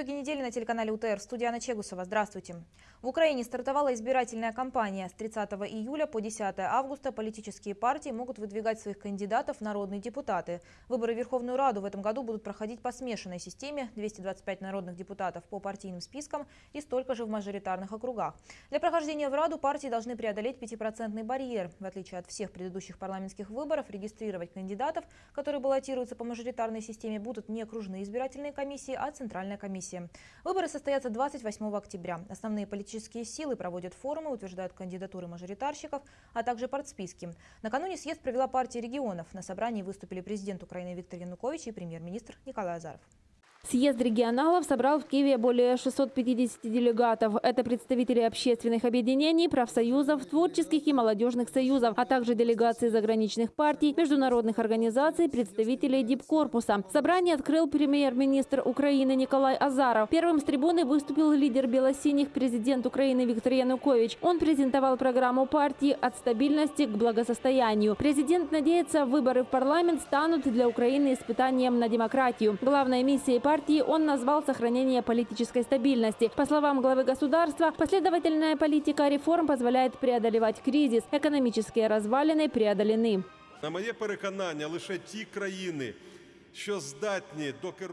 Итоги недели на телеканале УТР. Студия Анна Чегусова. Здравствуйте. В Украине стартовала избирательная кампания. С 30 июля по 10 августа политические партии могут выдвигать своих кандидатов в народные депутаты. Выборы в Верховную Раду в этом году будут проходить по смешанной системе. 225 народных депутатов по партийным спискам и столько же в мажоритарных округах. Для прохождения в Раду партии должны преодолеть 5% барьер. В отличие от всех предыдущих парламентских выборов, регистрировать кандидатов, которые баллотируются по мажоритарной системе, будут не окружные избирательные комиссии, а Центральная комиссия комиссии. Выборы состоятся 28 октября. Основные политические силы проводят форумы, утверждают кандидатуры мажоритарщиков, а также партсписки. Накануне съезд провела партия регионов. На собрании выступили президент Украины Виктор Янукович и премьер-министр Николай Азаров. Съезд регионалов собрал в Киеве более 650 делегатов. Это представители общественных объединений, профсоюзов, творческих и молодежных союзов, а также делегации заграничных партий, международных организаций, представителей дипкорпуса. Собрание открыл премьер-министр Украины Николай Азаров. Первым с трибуны выступил лидер белосиних президент Украины Виктор Янукович. Он презентовал программу партии «От стабильности к благосостоянию». Президент надеется, выборы в парламент станут для Украины испытанием на демократию. Главной миссией партии партии он назвал сохранение политической стабильности. По словам главы государства, последовательная политика реформ позволяет преодолевать кризис. Экономические развалины преодолены. На моє переконання, лише ті країни,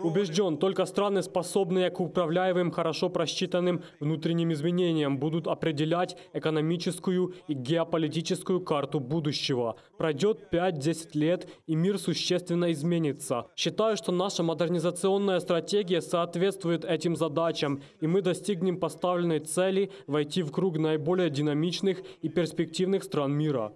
Убежден, только страны, способные к управляемым, хорошо просчитанным внутренним изменениям, будут определять экономическую и геополитическую карту будущего. Пройдет 5-10 лет, и мир существенно изменится. Считаю, что наша модернизационная стратегия соответствует этим задачам, и мы достигнем поставленной цели войти в круг наиболее динамичных и перспективных стран мира.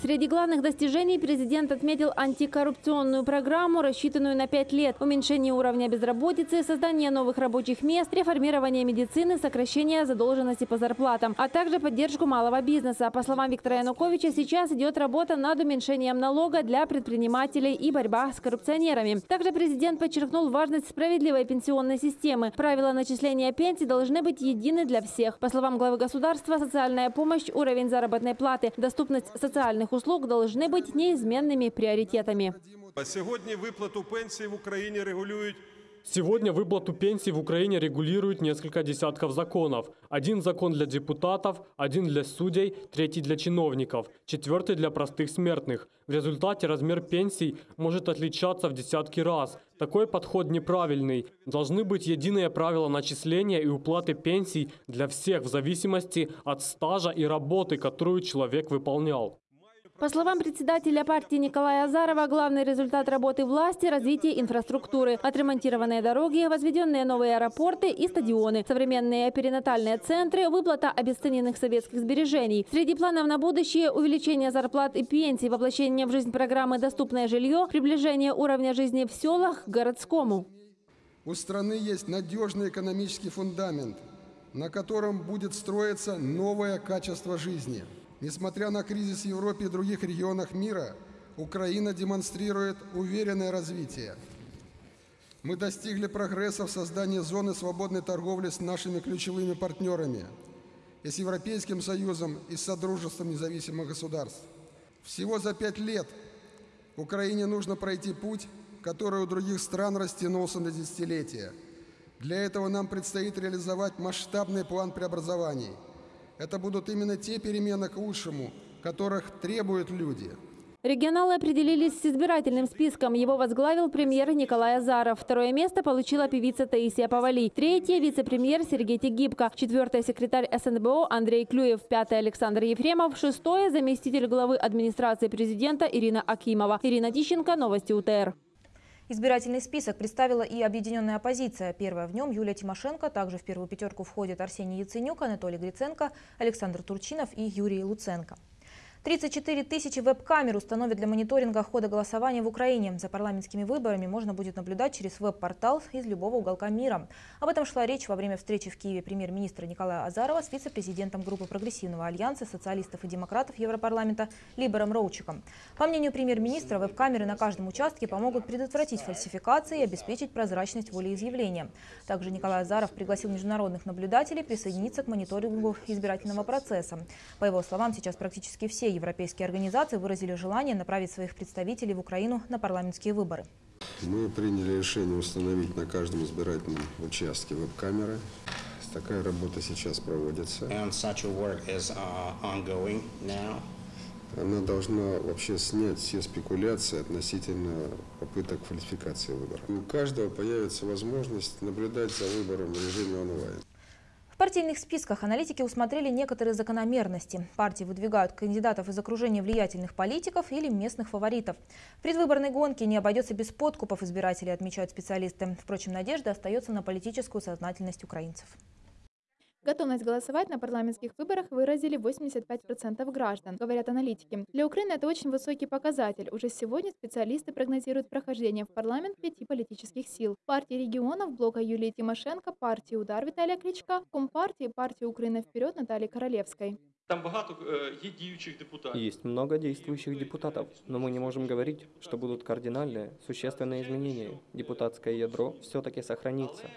Среди главных достижений президент отметил антикоррупционную программу, рассчитанную на пять лет, уменьшение уровня безработицы, создание новых рабочих мест, реформирование медицины, сокращение задолженности по зарплатам, а также поддержку малого бизнеса. По словам Виктора Януковича, сейчас идет работа над уменьшением налога для предпринимателей и борьба с коррупционерами. Также президент подчеркнул важность справедливой пенсионной системы. Правила начисления пенсий должны быть едины для всех. По словам главы государства, социальная помощь, уровень заработной платы, доступность социальных социальных услуг должны быть неизменными приоритетами. Сьогодні виплату пенсії в Україні регулюють Сегодня выплату пенсий в Украине регулирует несколько десятков законов. Один закон для депутатов, один для судей, третий для чиновников, четвертый для простых смертных. В результате размер пенсий может отличаться в десятки раз. Такой подход неправильный. Должны быть единые правила начисления и уплаты пенсий для всех в зависимости от стажа и работы, которую человек выполнял. По словам председателя партии Николая Азарова, главный результат работы власти – развитие инфраструктуры. Отремонтированные дороги, возведенные новые аэропорты и стадионы, современные перинатальные центры, выплата обесцененных советских сбережений. Среди планов на будущее – увеличение зарплат и пенсий, воплощение в жизнь программы «Доступное жилье», приближение уровня жизни в селах к городскому. У страны есть надежный экономический фундамент, на котором будет строиться новое качество жизни – Несмотря на кризис в Европе и других регионах мира, Украина демонстрирует уверенное развитие. Мы достигли прогресса в создании зоны свободной торговли с нашими ключевыми партнерами и с Европейским Союзом и с Содружеством независимых государств. Всего за пять лет Украине нужно пройти путь, который у других стран растянулся на десятилетия. Для этого нам предстоит реализовать масштабный план преобразований – это будут именно те перемены к лучшему, которых требуют люди. Регионалы определились с избирательным списком. Его возглавил премьер Николай Азаров. Второе место получила певица Таисия Павали. Третье – вице-премьер Сергей Тегибко. Четвертое – секретарь СНБО Андрей Клюев. Пятое – Александр Ефремов. Шестое – заместитель главы администрации президента Ирина Акимова. Ирина Тищенко, Новости УТР. Избирательный список представила и объединенная оппозиция. Первая в нем Юлия Тимошенко. Также в первую пятерку входят Арсений Яценюк, Анатолий Гриценко, Александр Турчинов и Юрий Луценко. 34 тысячи веб-камер установят для мониторинга хода голосования в Украине. За парламентскими выборами можно будет наблюдать через веб-портал из любого уголка мира. Об этом шла речь во время встречи в Киеве премьер-министра Николая Азарова с вице-президентом группы прогрессивного альянса социалистов и демократов Европарламента Либером Роучиком. По мнению премьер-министра, веб-камеры на каждом участке помогут предотвратить фальсификации и обеспечить прозрачность волеизъявления. Также Николай Азаров пригласил международных наблюдателей присоединиться к мониторингу избирательного процесса. По его словам, сейчас практически все европейские организации выразили желание направить своих представителей в Украину на парламентские выборы. Мы приняли решение установить на каждом избирательном участке веб-камеры. Такая работа сейчас проводится. And such a work is uh. Она должна вообще снять все спекуляции относительно попыток фальсификации выборов. У каждого появится возможность наблюдать за выбором в режиме онлайн. В партийных списках аналитики усмотрели некоторые закономерности. Партии выдвигают кандидатов из окружения влиятельных политиков или местных фаворитов. В предвыборной гонке не обойдется без подкупов избирателей, отмечают специалисты. Впрочем, надежда остается на политическую сознательность украинцев. Готовность голосовать на парламентских выборах выразили 85% граждан, говорят аналитики. Для Украины это очень высокий показатель. Уже сегодня специалисты прогнозируют прохождение в парламент пяти политических сил. Партии регионов, блока Юлии Тимошенко, партии «Удар» Виталия Кличка, Компартии, партии «Украина вперед» Натальи Королевской. Там багато е, є діючих депутатів. Есть много действующих депутатов, но мы не можем говорить, что будут кардинальные, существенные изменения. Депутатское ядро все-таки сохранится.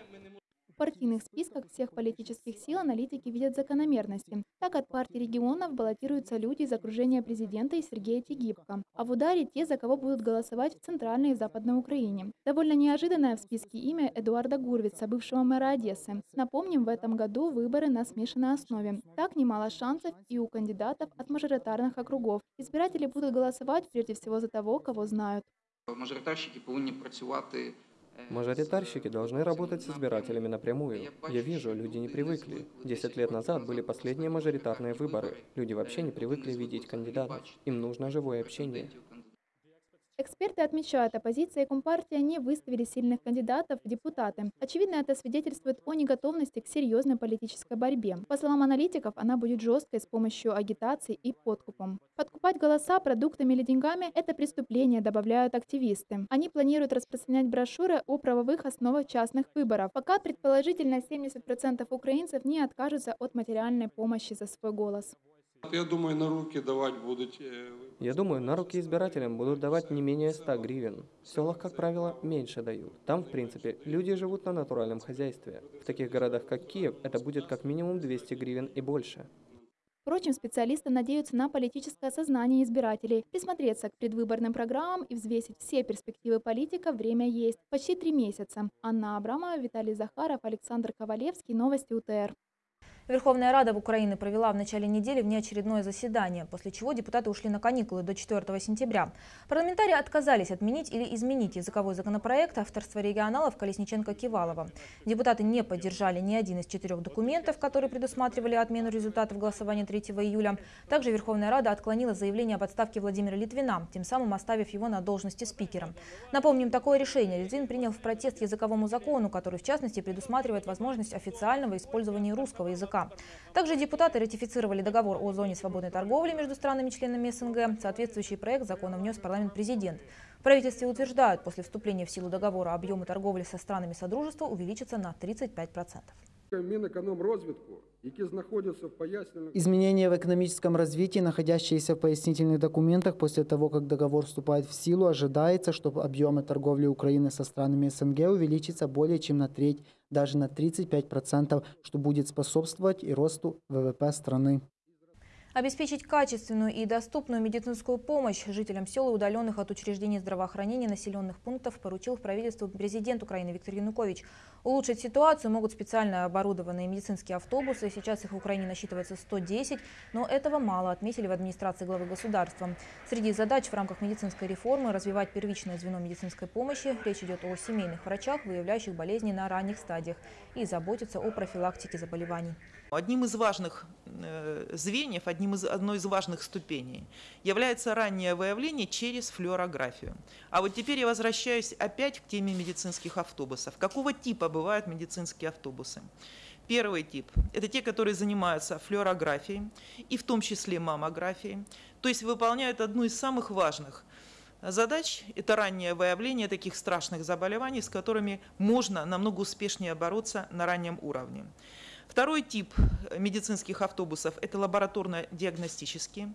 В партийных списках всех политических сил аналитики видят закономерности. Так от партии регионов баллотируются люди из окружения президента и Сергея Тегибко, а в ударе те, за кого будут голосовать в Центральной и Западной Украине. Довольно неожиданное в списке имя Эдуарда Гурвица, бывшего мэра Одессы. Напомним, в этом году выборы на смешанной основе. Так немало шансов и у кандидатов от мажоритарных округов. Избиратели будут голосовать прежде всего за того, кого знают. Мажоритарщики повинні працювати. Мажоритарщики должны работать с избирателями напрямую. Я вижу, люди не привыкли. Десять лет назад были последние мажоритарные выборы. Люди вообще не привыкли видеть кандидатов. Им нужно живое общение. Эксперты отмечают, оппозиция и Компартия не выставили сильных кандидатов в депутаты. Очевидно, это свидетельствует о неготовности к серьезной политической борьбе. По словам аналитиков, она будет жесткой с помощью агитации и подкупом. Подкупать голоса продуктами или деньгами – это преступление, добавляют активисты. Они планируют распространять брошюры о правовых основах частных выборов. Пока предположительно 70% украинцев не откажутся от материальной помощи за свой голос. Я думаю, на руки давати будуть. е, Я думаю, на руки избирателям будут давать не менее 100 гривен. В селах, как правило, меньше дают. Там, в принципе, люди живут на натуральном хозяйстве. В таких городах, как Киев, это будет как минимум 200 гривен и больше. Впрочем, специалисты надеются на политическое сознание избирателей, присмотреться к предвыборным программам и взвесить все перспективы политика время есть. Почти три месяца. Анна Абрамова, Виталий Захаров, Александр Ковалевский. Новости УТР. Верховная Рада в Украине провела в начале недели внеочередное заседание, после чего депутаты ушли на каникулы до 4 сентября. Парламентарии отказались отменить или изменить языковой законопроект авторства регионалов Колесниченко-Кивалова. Депутаты не поддержали ни один из четырех документов, которые предусматривали отмену результатов голосования 3 июля. Также Верховная Рада отклонила заявление об отставке Владимира Литвина, тем самым оставив его на должности спикера. Напомним, такое решение Литвин принял в протест языковому закону, который в частности предусматривает возможность официального использования русского языка. Также депутаты ратифицировали договор о зоне свободной торговли между странами-членами СНГ. Соответствующий проект закона внес в парламент президент. В правительстве утверждают, после вступления в силу договора объемы торговли со странами Содружества увеличатся на 35%. Мінекономрозвитку, Изменения в экономическом развитии, находящиеся в пояснительных документах после того, как договор вступает в силу, ожидается, что объемы торговли Украины со странами СНГ увеличатся более чем на треть, даже на 35%, что будет способствовать и росту ВВП страны. Обеспечить качественную и доступную медицинскую помощь жителям сел и удаленных от учреждений здравоохранения населенных пунктов поручил в правительству президент Украины Виктор Янукович. Улучшить ситуацию могут специально оборудованные медицинские автобусы. Сейчас их в Украине насчитывается 110, но этого мало, отметили в администрации главы государства. Среди задач в рамках медицинской реформы развивать первичное звено медицинской помощи. Речь идет о семейных врачах, выявляющих болезни на ранних стадиях и заботиться о профилактике заболеваний. Одним из важных э, звеньев, одним из, одной из важных ступеней является раннее выявление через флюорографию. А вот теперь я возвращаюсь опять к теме медицинских автобусов. Какого типа бывают медицинские автобусы? Первый тип – это те, которые занимаются флюорографией, и в том числе маммографией, то есть выполняют одну из самых важных задач – это раннее выявление таких страшных заболеваний, с которыми можно намного успешнее бороться на раннем уровне. Второй тип медицинских автобусов – это лабораторно-диагностические,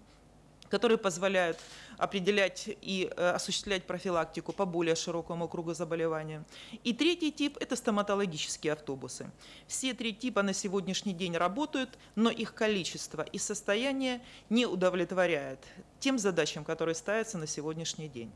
которые позволяют определять и э, осуществлять профилактику по более широкому кругу заболевания. И третий тип – это стоматологические автобусы. Все три типа на сегодняшний день работают, но их количество и состояние не удовлетворяет тем задачам, которые ставятся на сегодняшний день.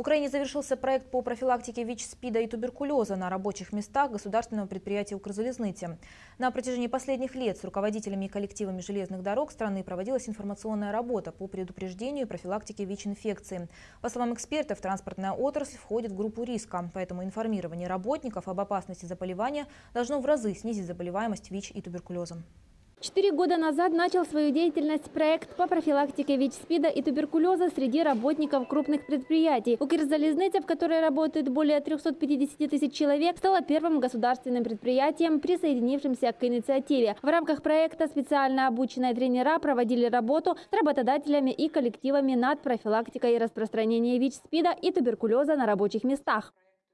Украине завершился проект по профилактике ВИЧ-СПИДа и туберкулеза на рабочих местах государственного предприятия «Укрзалезницы». На протяжении последних лет с руководителями и коллективами железных дорог страны проводилась информационная работа по предупреждению и профилактике ВИЧ-инфекции. По словам экспертов, транспортная отрасль входит в группу риска, поэтому информирование работников об опасности заболевания должно в разы снизить заболеваемость ВИЧ и туберкулезом. Четыре года назад начал свою деятельность проект по профилактике ВИЧ-СПИДа и туберкулеза среди работников крупных предприятий. Укрзалезница, в которой работает более 350 тысяч человек, стала первым государственным предприятием, присоединившимся к инициативе. В рамках проекта специально обученные тренера проводили работу с работодателями и коллективами над профилактикой и распространением ВИЧ-СПИДа и туберкулеза на рабочих местах.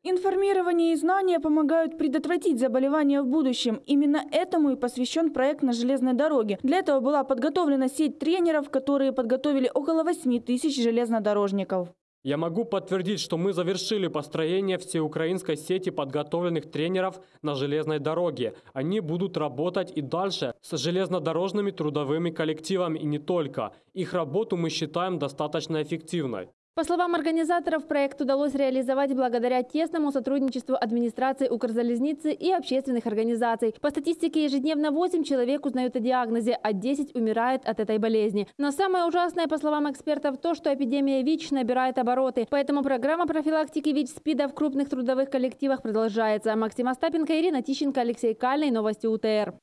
Информирование и знания помогают предотвратить заболевания в будущем. Именно этому и посвящен проект на железной дороге. Для этого была подготовлена сеть тренеров, которые подготовили около 8 тысяч железнодорожников. Я могу подтвердить, что мы завершили построение всеукраинской сети подготовленных тренеров на железной дороге. Они будут работать и дальше с железнодорожными трудовыми коллективами и не только. Их работу мы считаем достаточно эффективной. По словам организаторов, проект удалось реализовать благодаря тесному сотрудничеству администрации Укрзалезницы и общественных организаций. По статистике, ежедневно 8 человек узнают о диагнозе, а 10 умирают от этой болезни. Но самое ужасное, по словам экспертов, то, что эпидемия ВИЧ набирает обороты. Поэтому программа профилактики ВИЧ-СПИДа в крупных трудовых коллективах продолжается. Максим Остапенко, Ирина Тищенко, Алексей Кальный. Новости УТР.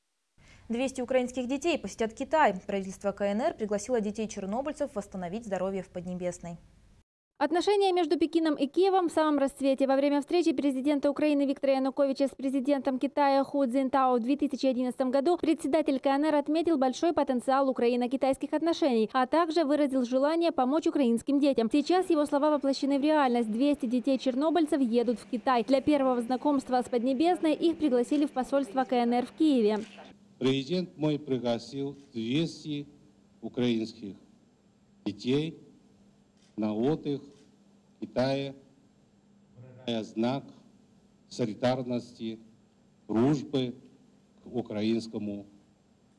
200 украинских детей посетят Китай. Правительство КНР пригласило детей-чернобыльцев восстановить здоровье в Поднебесной. Отношения между Пекином и Киевом в самом расцвете. Во время встречи президента Украины Виктора Януковича с президентом Китая Ху Цзинтао в 2011 году председатель КНР отметил большой потенциал украино-китайских отношений, а также выразил желание помочь украинским детям. Сейчас его слова воплощены в реальность. 200 детей-чернобыльцев едут в Китай. Для первого знакомства с Поднебесной их пригласили в посольство КНР в Киеве. Президент мой пригласил 200 украинских детей на отдых Китае, знак солидарности, дружбы к украинскому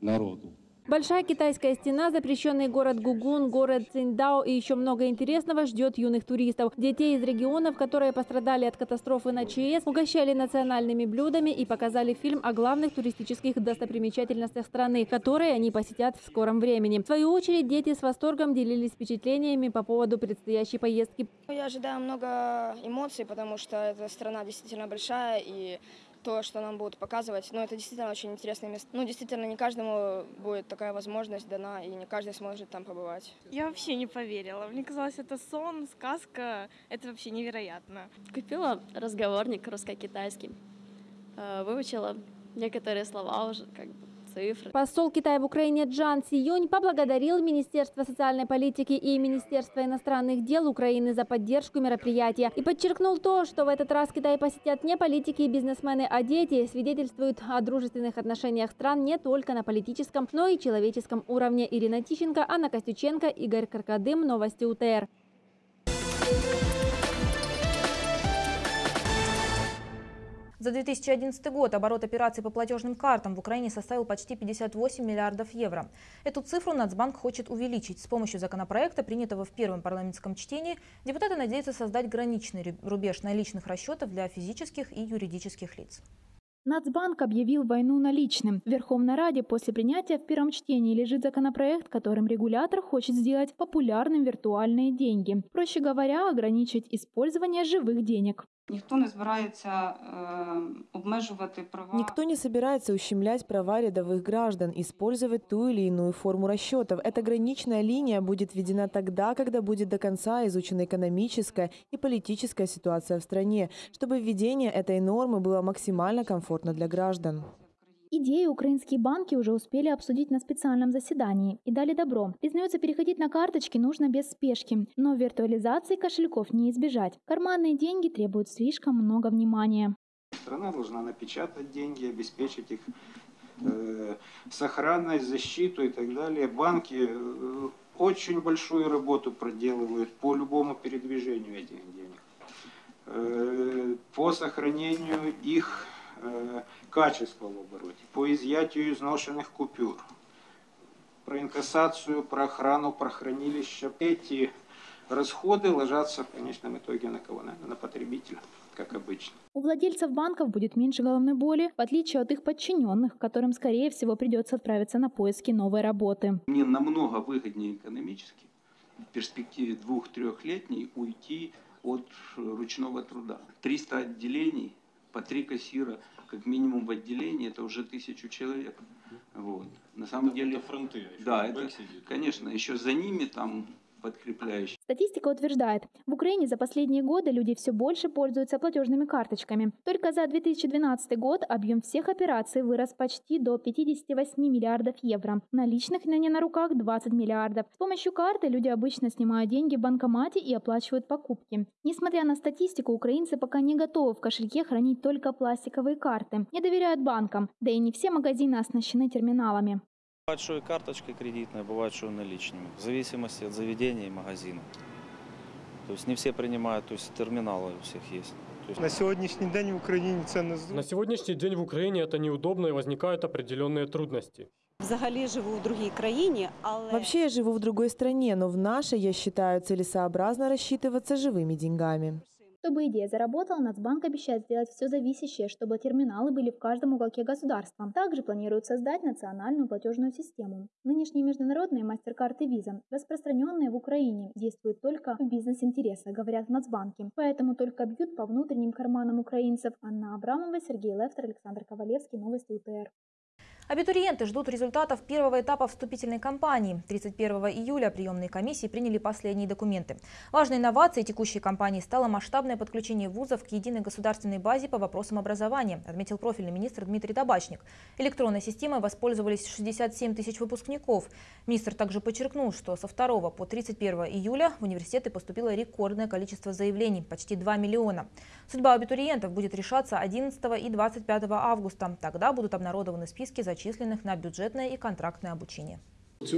народу. Большая китайская стена, запрещенный город Гугун, город Циндао и еще много интересного ждет юных туристов. Детей из регионов, которые пострадали от катастрофы на ЧС, угощали национальными блюдами и показали фильм о главных туристических достопримечательностях страны, которые они посетят в скором времени. В свою очередь, дети с восторгом делились впечатлениями по поводу предстоящей поездки. Я ожидаю много эмоций, потому что эта страна действительно большая и то, что нам будут показывать. Но это действительно очень интересное место. Ну, действительно, не каждому будет такая возможность дана, и не каждый сможет там побывать. Я вообще не поверила. Мне казалось, это сон, сказка. Это вообще невероятно. Купила разговорник русско-китайский. Э, выучила некоторые слова уже, как бы цифры. Посол Китая в Украине Джан Сиюнь поблагодарил Министерство социальной политики и Министерство иностранных дел Украины за поддержку мероприятия и подчеркнул то, что в этот раз Китай посетят не политики и бизнесмены, а дети, свидетельствуют о дружественных отношениях стран не только на политическом, но и человеческом уровне. Ирина Тищенко, Анна Костюченко, Игорь Каркадым. Новости УТР. За 2011 год оборот операций по платежным картам в Украине составил почти 58 миллиардов евро. Эту цифру Нацбанк хочет увеличить. С помощью законопроекта, принятого в первом парламентском чтении, депутаты надеются создать граничный рубеж наличных расчетов для физических и юридических лиц. Нацбанк объявил войну наличным. В Верховной Раде после принятия в первом чтении лежит законопроект, которым регулятор хочет сделать популярным виртуальные деньги. Проще говоря, ограничить использование живых денег. Никто не збирається э, обмежувати права. Никто не собирается ущемлять права рядовых граждан, использовать ту или иную форму расчетов. Эта граничная линия будет введена тогда, когда будет до конца изучена экономическая и политическая ситуация в стране, чтобы введение этой нормы было максимально комфортно для граждан. Идею украинские банки уже успели обсудить на специальном заседании и дали добро. Признается, переходить на карточки нужно без спешки, но виртуализации кошельков не избежать. Карманные деньги требуют слишком много внимания. Страна должна напечатать деньги, обеспечить их э, сохранность, защиту и так далее. Банки э, очень большую работу проделывают по любому передвижению этих денег, э, по сохранению их качества в обороте, по изъятию изношенных купюр, про инкассацию, про охрану, про хранилища. Эти расходы ложатся в конечном итоге на кого? Наверное, на потребителя, как обычно. У владельцев банков будет меньше головной боли, в отличие от их подчиненных, которым, скорее всего, придется отправиться на поиски новой работы. Мне намного выгоднее экономически в перспективе двух-трехлетней уйти от ручного труда. 300 отделений, по три кассира, как минимум в отделении, это уже тысячу человек. Вот. На самом Это деле... фронты, а Да, это, сидит. конечно, еще за ними там подкрепляющие. Статистика утверждает, в Украине за последние годы люди все больше пользуются платежными карточками. Только за 2012 год объем всех операций вырос почти до 58 миллиардов евро. Наличных на не на руках 20 миллиардов. С помощью карты люди обычно снимают деньги в банкомате и оплачивают покупки. Несмотря на статистику, украинцы пока не готовы в кошельке хранить только пластиковые карты. Не доверяют банкам, да и не все магазины оснащены терминалами. Бывает, что и карточкой кредитной, бывает, что и наличными. В зависимости от заведения и магазина. То есть не все принимают, то есть терминалы у всех есть. То есть... На сьогоднішній день в Україні це не На сегодняшний день в Украине это неудобно и возникают определенные трудности. Взагалі живу в другій країні, але Вообще я живу в другой стране, но в нашей, я считаю, целесообразно рассчитываться живыми деньгами. Чтобы идея заработала, Нацбанк обещает сделать все зависящее, чтобы терминалы были в каждом уголке государства. Также планирует создать национальную платежную систему. Нынешние международные мастер-карты Visa, распространенные в Украине, действуют только в бизнес-интересах, говорят в Нацбанке. Поэтому только бьют по внутренним карманам украинцев. Анна Абрамова, Сергей Лефтер, Александр Ковалевский, Новости УТР. Абитуриенты ждут результатов первого этапа вступительной кампании. 31 июля приемные комиссии приняли последние документы. Важной инновацией текущей кампании стало масштабное подключение вузов к единой государственной базе по вопросам образования, отметил профильный министр Дмитрий Табачник. Электронной системой воспользовались 67 тысяч выпускников. Министр также подчеркнул, что со 2 по 31 июля в университеты поступило рекордное количество заявлений – почти 2 миллиона. Судьба абитуриентов будет решаться 11 и 25 августа. Тогда будут обнародованы списки зачисленных на бюджетное и контрактное обучение. В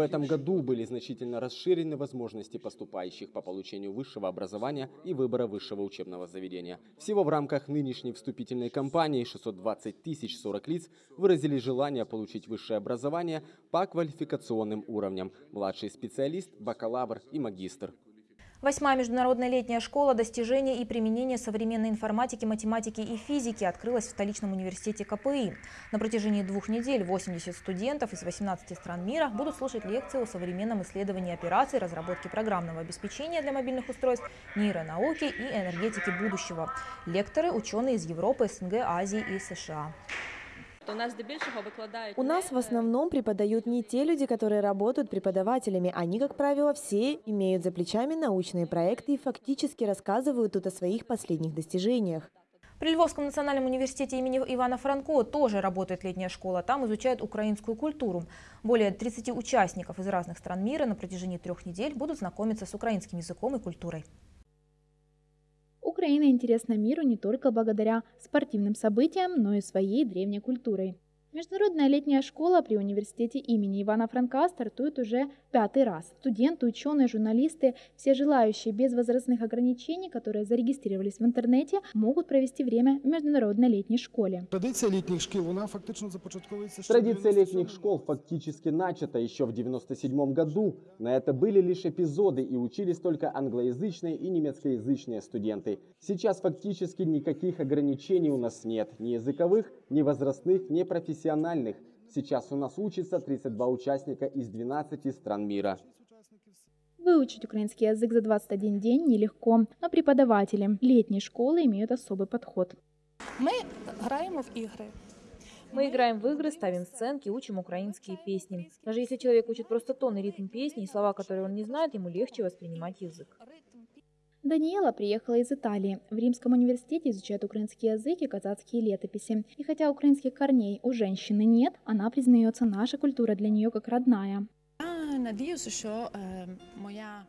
этом году были значительно расширены возможности поступающих по получению высшего образования и выбора высшего учебного заведения. Всего в рамках нынешней вступительной кампании 620 тысяч 40 лиц выразили желание получить высшее образование по квалификационным уровням – младший специалист, бакалавр и магистр. Восьмая международная летняя школа достижения и применения современной информатики, математики и физики открылась в столичном университете КПИ. На протяжении двух недель 80 студентов из 18 стран мира будут слушать лекции о современном исследовании операций, разработке программного обеспечения для мобильных устройств, нейронауке и энергетики будущего. Лекторы – ученые из Европы, СНГ, Азии и США. У нас здебільшого викладають У нас в основном преподают не те люди, которые работают преподавателями. Они, как правило, все имеют за плечами научные проекты и фактически рассказывают тут о своих последних достижениях. При Львовском национальном университете имени Ивана Франко тоже работает летняя школа. Там изучают украинскую культуру. Более 30 участников из разных стран мира на протяжении трех недель будут знакомиться с украинским языком и культурой. Украина интересна миру не только благодаря спортивным событиям, но и своей древней культурой. Международная летняя школа при университете имени Ивана Франка стартует уже пятый раз. Студенты, ученые, журналисты, все желающие без возрастных ограничений, которые зарегистрировались в интернете, могут провести время в международной летней школе. Традиція літніх шкіл, вона фактично започатковується ще Традиция летних школ фактически начата еще в 97 году. На это были лишь эпизоды и учились только англоязычные и немецкоязычные студенты. Сейчас фактически никаких ограничений у нас нет. Ни языковых, ни возрастных, ни профессиональных. Сейчас у нас учатся 32 участника из 12 стран мира. Выучить украинский язык за 21 день нелегко, но преподаватели летней школы имеют особый подход. Ми граємо в ігри. Мы играем в игры, ставим сценки, учим украинские песни. Даже если человек учит просто тон и ритм песни и слова, которые он не знает, ему легче воспринимать язык. Даниэла приехала из Италии. В Римском университете изучает украинский язык и казацкие летописи. И хотя украинских корней у женщины нет, она признается, наша культура для нее как родная.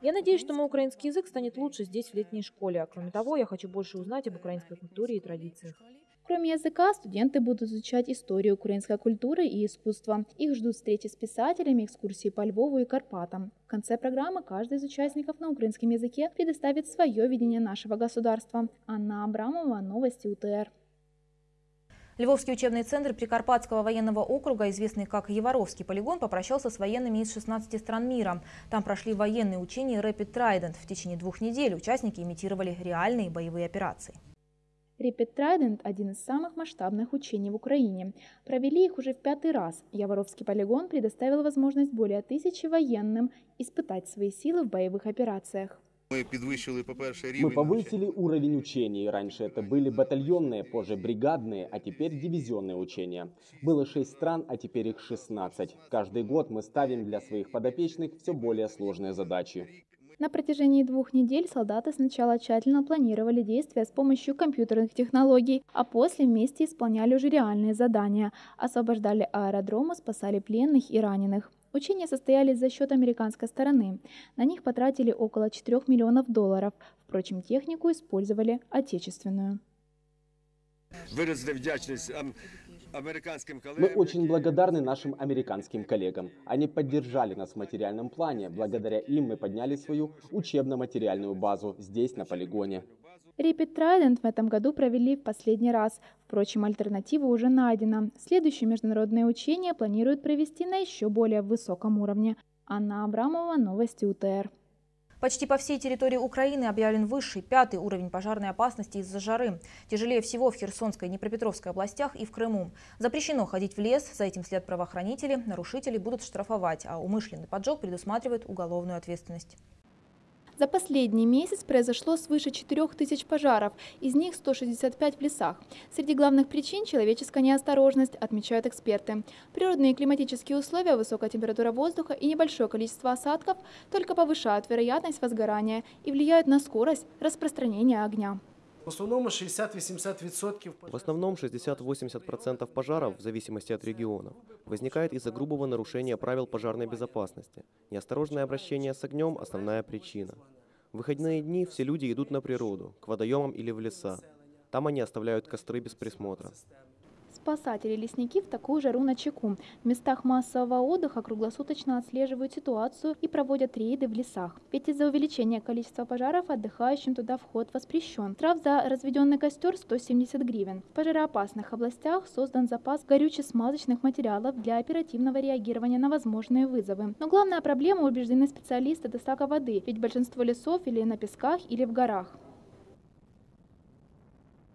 Я надеюсь, что мой украинский язык станет лучше здесь, в летней школе. А кроме того, я хочу больше узнать об украинской культуре и традициях. Кроме языка, студенты будут изучать историю украинской культуры и искусства. Их ждут встречи с писателями, экскурсии по Львову и Карпатам. В конце программы каждый из участников на украинском языке предоставит свое видение нашего государства. Анна Абрамова, Новости УТР. Львовский учебный центр Прикарпатского военного округа, известный как Еворовский полигон, попрощался с военными из 16 стран мира. Там прошли военные учения Rapid Trident. В течение двух недель участники имитировали реальные боевые операции. Rapid Trident – один из самых масштабных учений в Украине. Провели их уже в пятый раз. Яворовский полигон предоставил возможность более тысячи военным испытать свои силы в боевых операциях. Ми підвищили, по-перше, Мы повысили уровень учений. Раньше это были батальонные, позже бригадные, а теперь дивизионные учения. Было 6 стран, а теперь их 16. Каждый год мы ставим для своих подопечных все более сложные задачи. На протяжении двух недель солдаты сначала тщательно планировали действия с помощью компьютерных технологий, а после вместе исполняли уже реальные задания, освобождали аэродромы, спасали пленных и раненых. Учения состоялись за счет американской стороны. На них потратили около 4 миллионов долларов. Впрочем, технику использовали отечественную. вдячність ам- американським Мы очень благодарны нашим американским коллегам. Они поддержали нас в материальном плане. Благодаря им мы подняли свою учебно-материальную базу здесь, на полигоне. Rapid Trident в этом году провели в последний раз. Впрочем, альтернатива уже найдена. Следующее международное учение планируют провести на еще более высоком уровне. Анна Абрамова, Новости УТР. Почти по всей территории Украины объявлен высший, пятый уровень пожарной опасности из-за жары. Тяжелее всего в Херсонской и Днепропетровской областях и в Крыму. Запрещено ходить в лес, за этим след правоохранители, нарушители будут штрафовать, а умышленный поджог предусматривает уголовную ответственность. За последний месяц произошло свыше 4000 пожаров, из них 165 в лесах. Среди главных причин – человеческая неосторожность, отмечают эксперты. Природные и климатические условия, высокая температура воздуха и небольшое количество осадков только повышают вероятность возгорания и влияют на скорость распространения огня. В основному 60-80% В основном 60-80% пожаров, в зависимости от региона, возникает из-за грубого нарушения правил пожарной безопасности. Неосторожное обращение с огнем – основная причина. В выходные дни все люди идут на природу, к водоемам или в леса. Там они оставляют костры без присмотра. Спасатели лесники в такую жару на чеку. В местах массового отдыха круглосуточно отслеживают ситуацию и проводят рейды в лесах. Ведь из-за увеличения количества пожаров отдыхающим туда вход воспрещен. Трав за разведенный костер 170 гривен. В пожароопасных областях создан запас горюче-смазочных материалов для оперативного реагирования на возможные вызовы. Но главная проблема, убеждены специалисты, доставка воды, ведь большинство лесов или на песках, или в горах.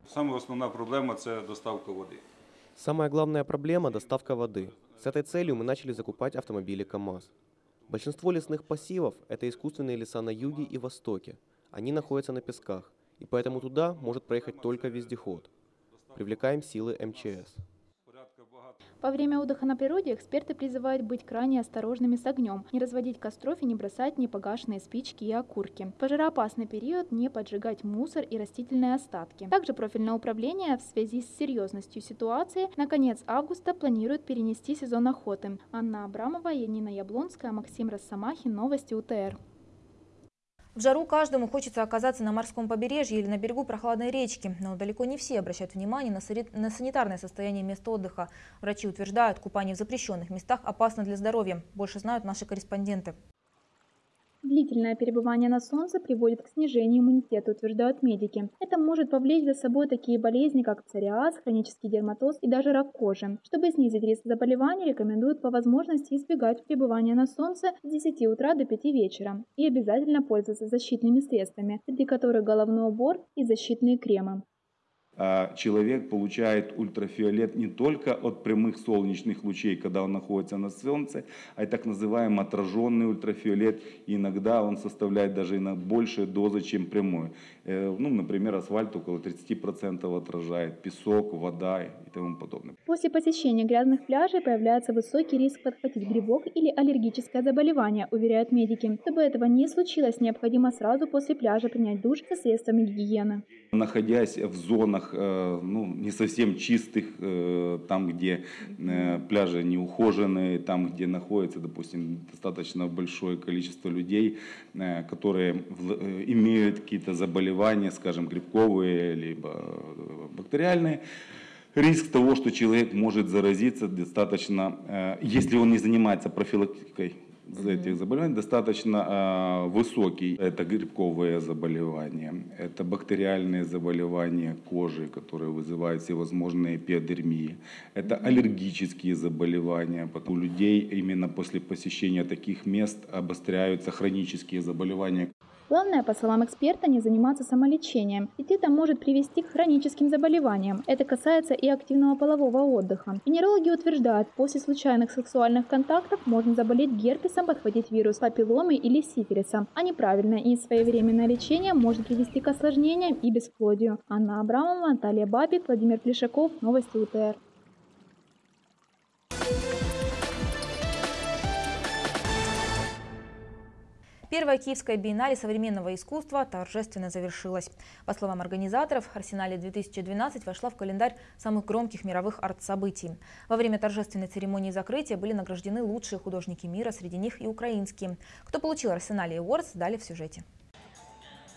Саме основна проблема це доставка води. Самая главная проблема – доставка воды. С этой целью мы начали закупать автомобили КАМАЗ. Большинство лесных пассивов – это искусственные леса на юге и востоке. Они находятся на песках, и поэтому туда может проехать только вездеход. Привлекаем силы МЧС. Во время отдыха на природе эксперты призывают быть крайне осторожными с огнем, не разводить костров и не бросать непогашенные спички и окурки. В пожароопасный период не поджигать мусор и растительные остатки. Также профильное управление в связи с серьезностью ситуации на конец августа планирует перенести сезон охоты. Анна Абрамова, Янина Яблонская, Максим Росомахин, Новости УТР. В жару каждому хочется оказаться на морском побережье или на берегу прохладной речки, но далеко не все обращают внимание на санитарное состояние мест отдыха. Врачи утверждают, купание в запрещенных местах опасно для здоровья. Больше знают наши корреспонденты. Длительное перебывание на солнце приводит к снижению иммунитета, утверждают медики. Это может повлечь за собой такие болезни, как псориаз, хронический дерматоз и даже рак кожи. Чтобы снизить риск заболеваний, рекомендуют по возможности избегать пребывания на солнце с 10 утра до 5 вечера и обязательно пользоваться защитными средствами, среди которых головной убор и защитные кремы. А, человек получает ультрафиолет не только от прямых солнечных лучей, когда он находится на солнце, а и так называемый отраженный ультрафиолет. И иногда он составляет даже и на большие дозы, чем прямой. Э, Ну, например, асфальт около 30% отражает, песок, вода и тому подобное. После посещения грязных пляжей появляется высокий риск подхватить грибок или аллергическое заболевание, уверяют медики. Чтобы этого не случилось, необходимо сразу после пляжа принять душ со средствами гигиены. Находясь в зонах э, ну, не совсем чистых, э, там, где пляжи не ухоженные, там, где находится, допустим, достаточно большое количество людей, которые имеют какие-то заболевания, скажем, грибковые, либо э, бактериальные, риск того, что человек может заразиться достаточно, э, если он не занимается профилактикой этих заболеваний достаточно э, высокий. Это грибковые заболевания, это бактериальные заболевания кожи, которые вызывают всевозможные пиодермии, это аллергические заболевания. У людей именно после посещения таких мест обостряются хронические заболевания. Главное, по словам эксперта, не заниматься самолечением, ведь это может привести к хроническим заболеваниям. Это касается и активного полового отдыха. Венерологи утверждают, после случайных сексуальных контактов можно заболеть герпесом, подхватить вирус папилломы или сифилиса. А неправильное и своевременное лечение может привести к осложнениям и бесплодию. Анна Абрамова, Наталья Бабик, Владимир Плешаков. Новости УТР. Первая киевская биеннале современного искусства торжественно завершилась. По словам организаторов, Арсенале 2012 вошла в календарь самых громких мировых арт-событий. Во время торжественной церемонии закрытия были награждены лучшие художники мира, среди них и украинские. Кто получил Арсенале Awards, далее в сюжете.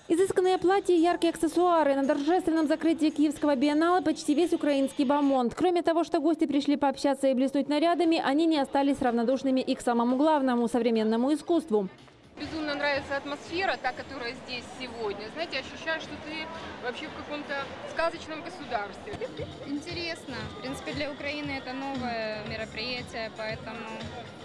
Изысканные платья и яркие аксессуары. На торжественном закрытии Киевского биеннале почти весь украинский бомонд. Кроме того, что гости пришли пообщаться и блеснуть нарядами, они не остались равнодушными и к самому главному – современному искусству. Безумно нравится атмосфера, та, которая здесь сегодня. Знаете, ощущаешь, что ты вообще в каком-то сказочном государстве. Интересно. В принципе, для Украины это новое мероприятие, поэтому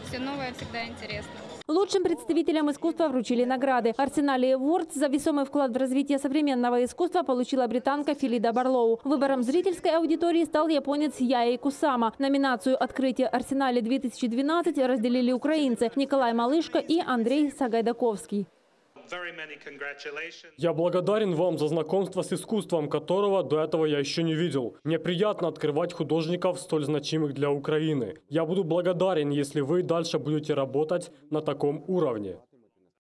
все новое всегда интересно. Лучшим представителям искусства вручили награды. Арсенале Awards за весомый вклад в развитие современного искусства получила британка Филида Барлоу. Выбором зрительской аудитории стал японец Яи Кусама. Номинацию «Открытие Арсенале-2012» разделили украинцы Николай Малышко и Андрей Сагайдаковский. Я благодарен вам за знакомство с искусством, которого до этого я еще не видел. Мне приятно открывать художников, столь значимых для Украины. Я буду благодарен, если вы дальше будете работать на таком уровне.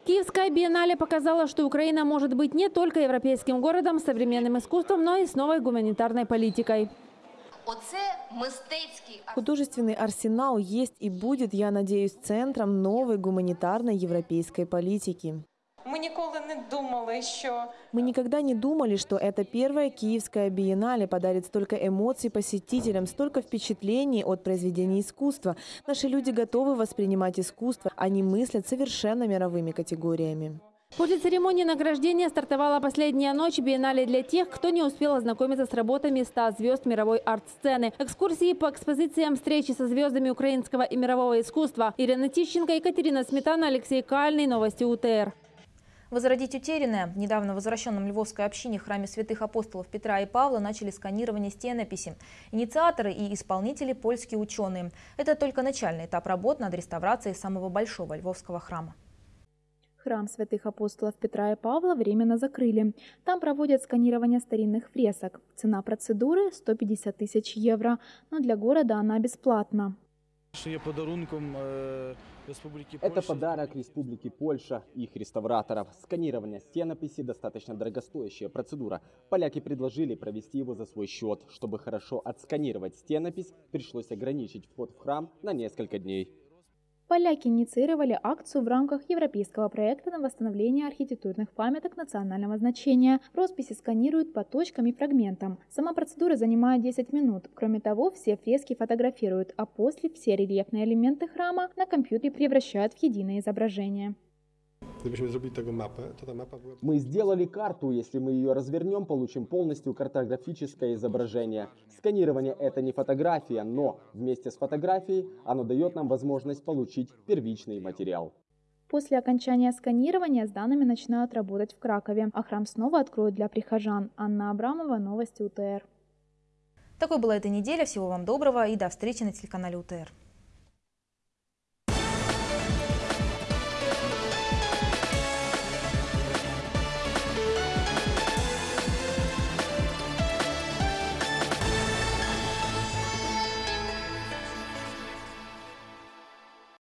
Киевская биеннале показала, что Украина может быть не только европейским городом с современным искусством, но и с новой гуманитарной политикой. Художественный арсенал есть и будет, я надеюсь, центром новой гуманитарной европейской политики. Мы никогда не думали, что... Мы никогда не думали, что эта первая киевская биеннале подарит столько эмоций посетителям, столько впечатлений от произведений искусства. Наши люди готовы воспринимать искусство, они мыслят совершенно мировыми категориями. После церемонии награждения стартовала последняя ночь биеннале для тех, кто не успел ознакомиться с работами 100 звезд мировой арт-сцены. Экскурсии по экспозициям, встречи со звездами украинского и мирового искусства. Ирина Тищенко, Екатерина Сметана, Алексей Кальный. Новости УТР. Возродить утерянное. Недавно в возвращенном Львовской общине храме святых апостолов Петра и Павла начали сканирование стенописи. Инициаторы и исполнители – польские ученые. Это только начальный этап работ над реставрацией самого большого львовского храма. Храм святых апостолов Петра и Павла временно закрыли. Там проводят сканирование старинных фресок. Цена процедуры – 150 тысяч евро, но для города она бесплатна. Это подарок Республики Польша и их реставраторов. Сканирование стенописи – достаточно дорогостоящая процедура. Поляки предложили провести его за свой счет. Чтобы хорошо отсканировать стенопись, пришлось ограничить вход в храм на несколько дней. Поляки инициировали акцию в рамках европейского проекта на восстановление архитектурных памяток национального значения. Росписи сканируют по точкам и фрагментам. Сама процедура занимает 10 минут. Кроме того, все фрески фотографируют, а после все рельефные элементы храма на компьютере превращают в единое изображение. Мы сделали карту, если мы ее развернем, получим полностью картографическое изображение. Сканирование это не фотография, но вместе с фотографией оно дает нам возможность получить первичный материал. После окончания сканирования с данными начинают работать в Кракове, а храм снова откроют для прихожан. Анна Абрамова, Новости УТР. Такой была эта неделя. Всего вам доброго и до встречи на телеканале УТР.